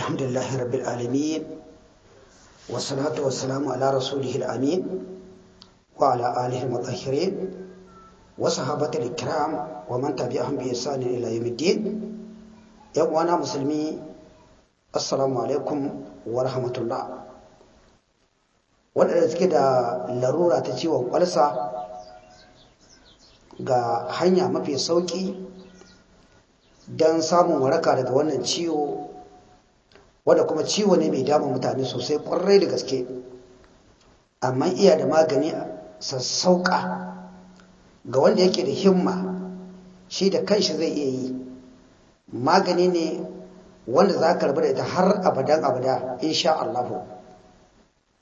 الحمد لله رب العالمين والصلاة والسلام على رسوله الأمين وعلى آله المطهرين وصحابة الكرام ومن تبعهم بإحسان إلى يوم الدين يوانا مسلمي السلام عليكم ورحمة الله waɗanda suke da larura ta ciwon ƙwalsa ga hanya mafi sauƙi don samun waraka daga wannan ciwo wadda kuma ciwo ne mai damun mutane sosai ƙwarai da gaske. Amma iya da magani sassauƙa ga wanda yake da himma shi da kanshi zai iya yi. Magani ne wanda za ka rabu da ita har abadan abada insha Allahu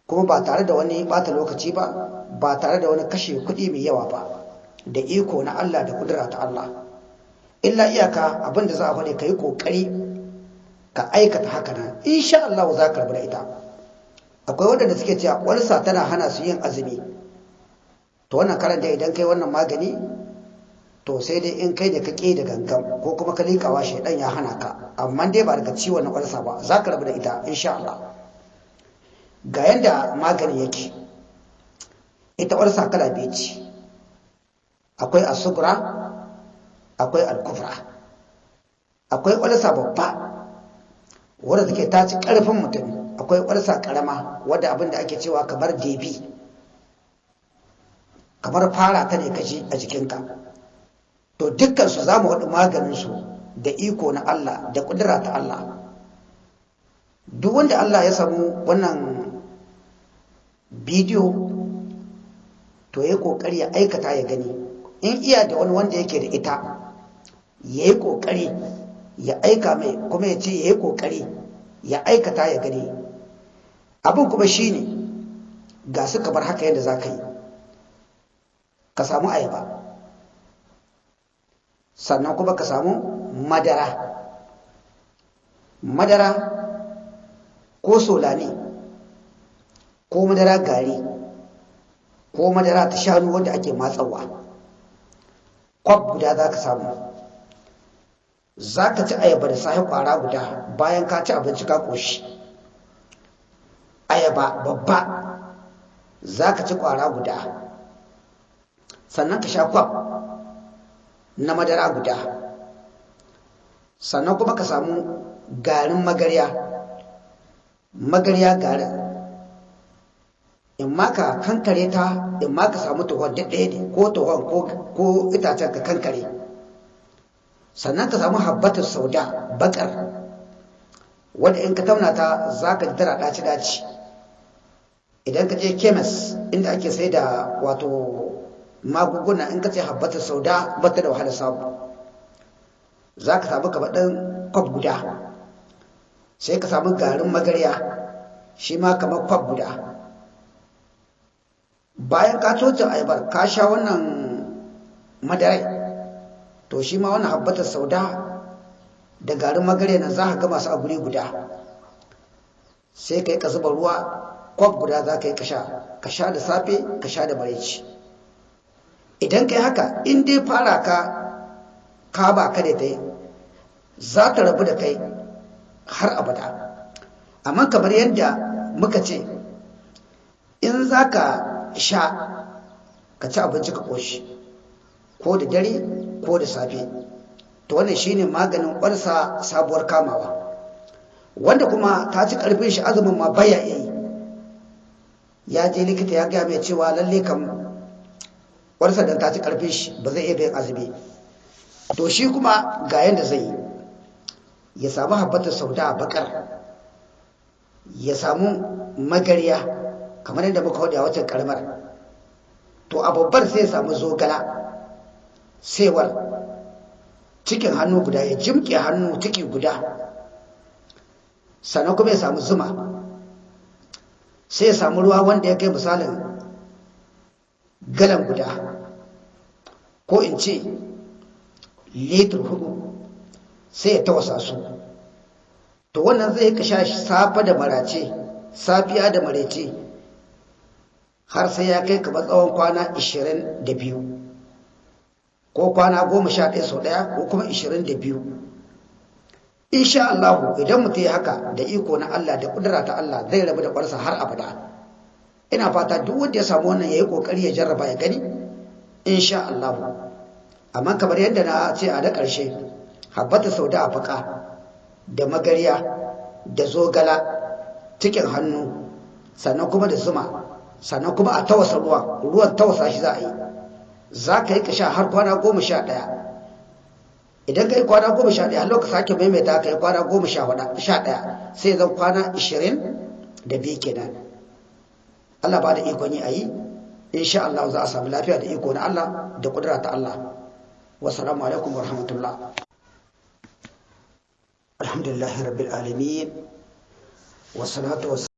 kuma ba tare da wani bata lokaci ba ba tare da wani kashe kuɗi mai yawa ba da iko na Allah da kudura ta Allah. Illa iyaka abin da za a faɗi ka yi ƙoƙari ka aikata haka nan. Insha Allah za ka rabu da ita. Akwai waɗanda suke cewa ƙwarsa tana hana su yin azumi. To wannan karanta idan kai wannan magani to sai dai in kai da ka ƙe da gangan ko kuma ka liƙawa shaidan ya hana ka. Amma dai ba daga ciwon na ƙwarsa ba za ka rabu da ita insha Allah. Ga yadda magani yake. Ita ƙwarsa kala biyu ce. Akwai asugura akwai alkufra akwai ƙwarsa babba. Wadda take ta ci ƙarfin mutum. Akwai ƙwarsa ƙarama wadda abin da ake cewa kamar debi kamar fara ta ne kashi a jikinka. To dukkansu za mu haɗu maganinsu da iko na Allah da ƙudura ta Allah. Duk wanda Allah ya samu wannan bidiyo to ya ƙoƙari ya aikata ya gani. In iya da wani wanda yake da ita ya yi ƙoƙari ya aika mai kuma ya ce ya yi ƙoƙari ya aikata ya gani. Abin kuma shi ne ga su kamar haka yadda za ka yi. Ka samu ayaba. Sannan kuma ka samu madara. Madara ko solani ko madara gari ko madara ta shanu wanda ake matsawa. Kwab guda za ka samu. Za ka ci ayaba da sahi kwara guda bayan ka ci abinci ka ƙoshi. Ayaba babba za ka ci kwara guda. Sannan ka sha kwab na madara guda. Sannan kuma ka samu garin magarya. Magarya garin. In ma ka kankare ta in ma ka samu tuhon ɗaya ne ko tuhon ko itacen ka kankare. Sannan ka samu habbatar sauda bakar wadda in ka tauna ta za ka ji tana ɗaci-ɗaci. Idan ka je kemis inda ake sai da wato magunguna in ka ce habbatar sauda bata da wahala samu. Za ka samu kamar kwab guda sai ka samu garin magarya shi ma kamar kwab guda. Bayan ka toce ayabar ka sha wannan madarai to shi ma wannan habbatar sauda da garin magarya nan za ka gama su a guri guda. Sai ka yi ka zuba ruwa kwab guda za ka yi ka sha. Ka sha da safe ka sha da maraici idan kai haka in dai fara ka ka ba ka da ta yi za ta rabu da kai har abada. Amma kamar yadda muka ce in za ka sha ka ci abinci ka ƙoshi ko da dare ko da safe. To wannan shine maganin ƙwarsa sabuwar kamawa. Wanda kuma ta ci ƙarfin shi azumin ma baya yi. Ya je likita ya gaya mai cewa lalle kam ƙwarsa dan ta ci ƙarfin shi ba zai iya bayan azumi. To shi kuma ga yadda zai ya samu habbatar sauda a bakar ya samu magarya kamar yadda muka huɗu a wacce karamar to a babbar sai ya samu zogala. Sewar. Cikin hannu guda ya jimke hannu ciki guda. Sannan kuma ya samu zuma. Sai ya samu ruwa wanda ya kai misalin galan guda. Ko in ce litir huɗu sai ya tawasa su. To wannan zai ka sha safa da marace safiya da marece har sai ya kai kamar tsawon kwana 22 ko kwana 11 sau ɗaya ko kuma 22 insha Allah idan mutum ya haka da iko na Allah da kudura ta Allah zai rabu da ƙwarsa har abada. Ina fata duk wanda ya samu wannan yayi ƙoƙari ya jarraba ya gani insha Allah amma kamar yadda na ce a da ƙarshe habbata sauda a faka da magariya da zogala cikin hannu sannan kuma da zuma sannan kuma a tawasa ruwa ruwan tawasa shi za a yi. Za ka yi ka sha har kwana goma sha ɗaya. Idan ka yi kwana goma sha ɗaya lokacin sake maimaita ka yi kwana goma sha ɗaya sai zan kwana ishirin da biyu kenan. Allah ba da ikon yi a yi. Insha Allah za a samu lafiya da iko na Allah da kudura ta Allah. Wasalamu alaikum wa rahmatullah. Alhamdulillahi rabbil alamin. Wasalatu